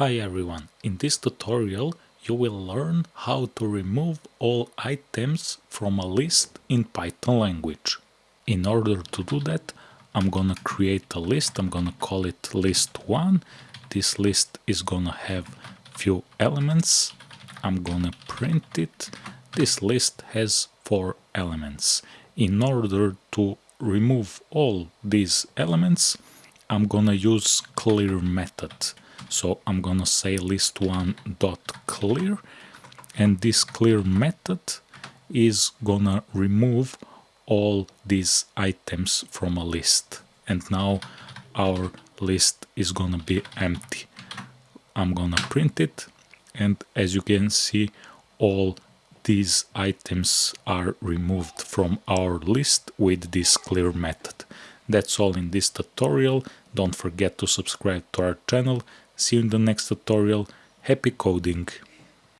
Hi everyone, in this tutorial you will learn how to remove all items from a list in Python language. In order to do that I'm gonna create a list, I'm gonna call it list1. This list is gonna have few elements, I'm gonna print it. This list has four elements. In order to remove all these elements I'm gonna use clear method so I'm gonna say list1 dot clear and this clear method is gonna remove all these items from a list and now our list is gonna be empty I'm gonna print it and as you can see all these items are removed from our list with this clear method. That's all in this tutorial. Don't forget to subscribe to our channel. See you in the next tutorial. Happy coding!